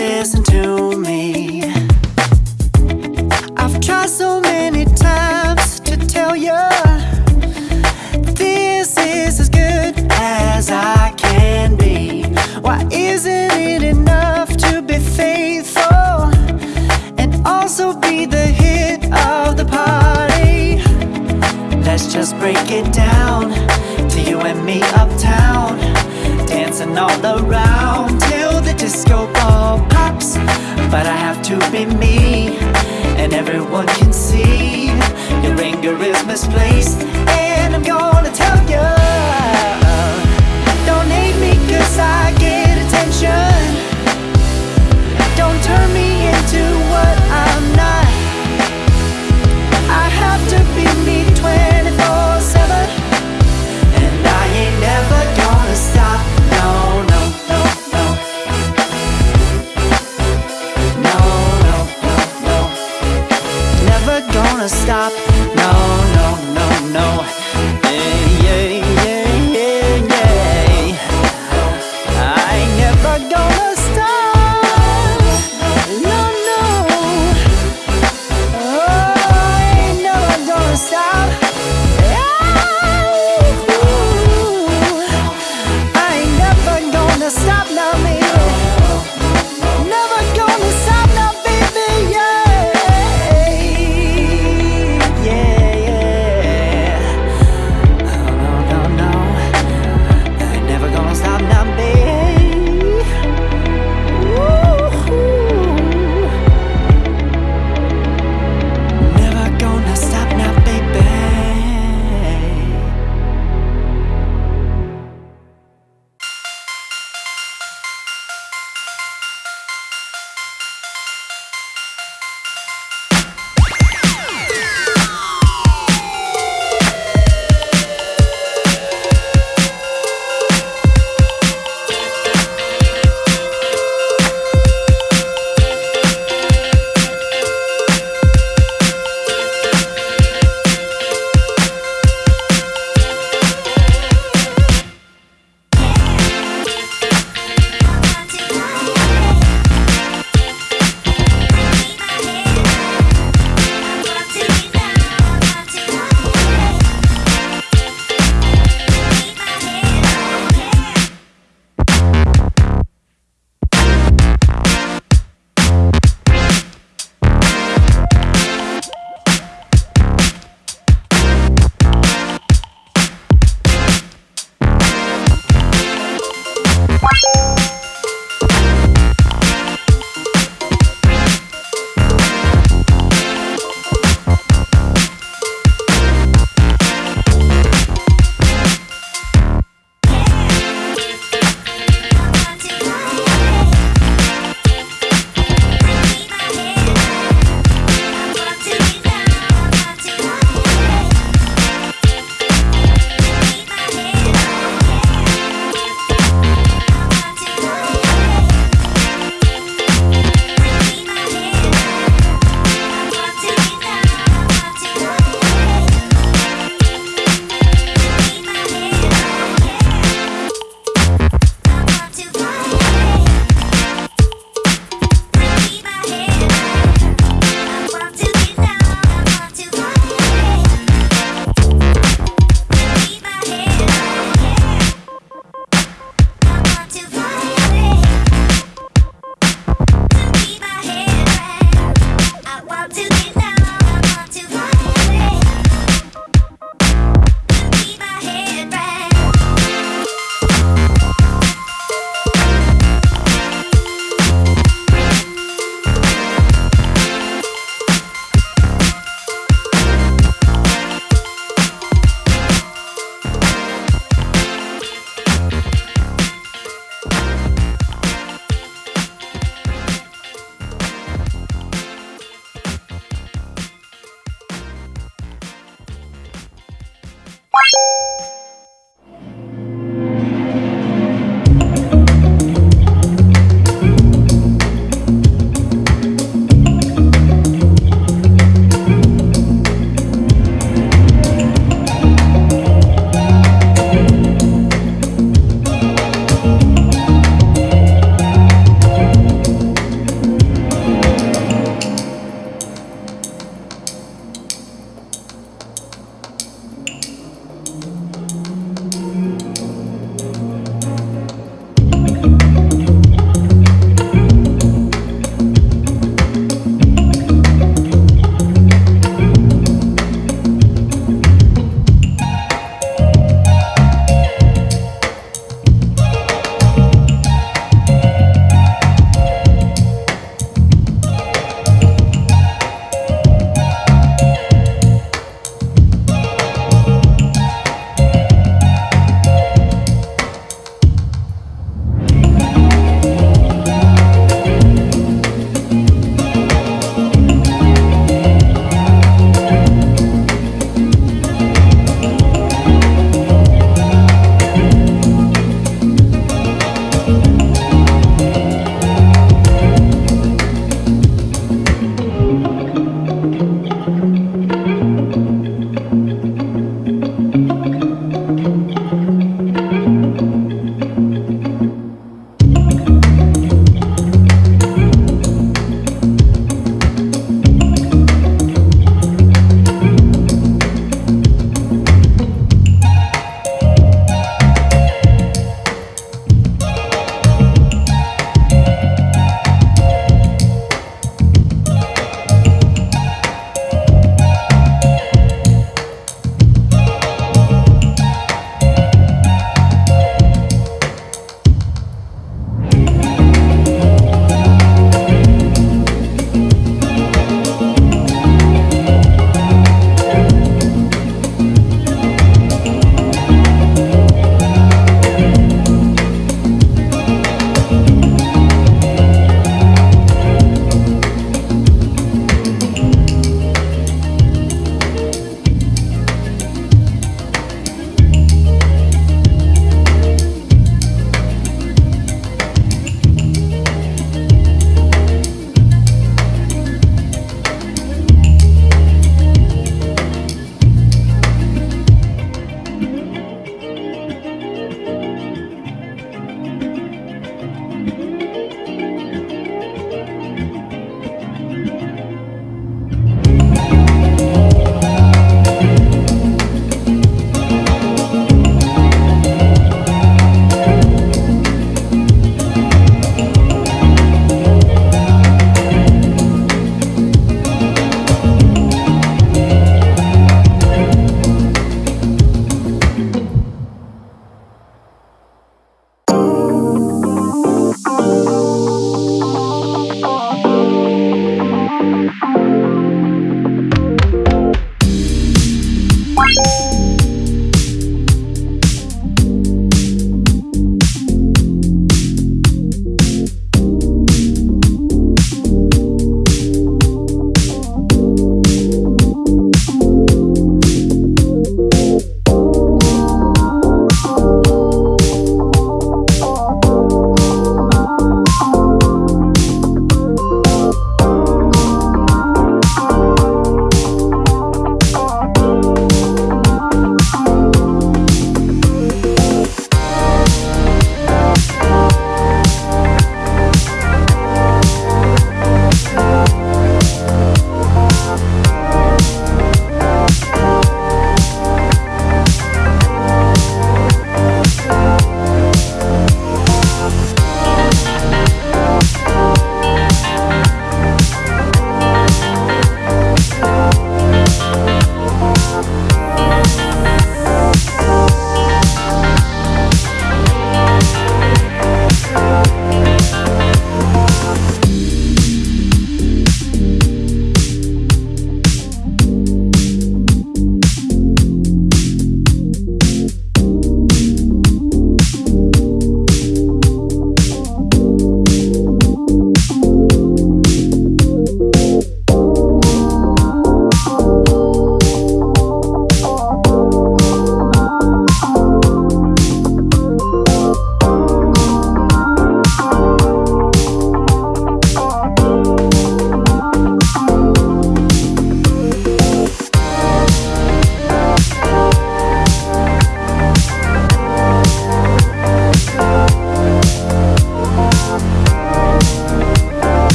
listen to me.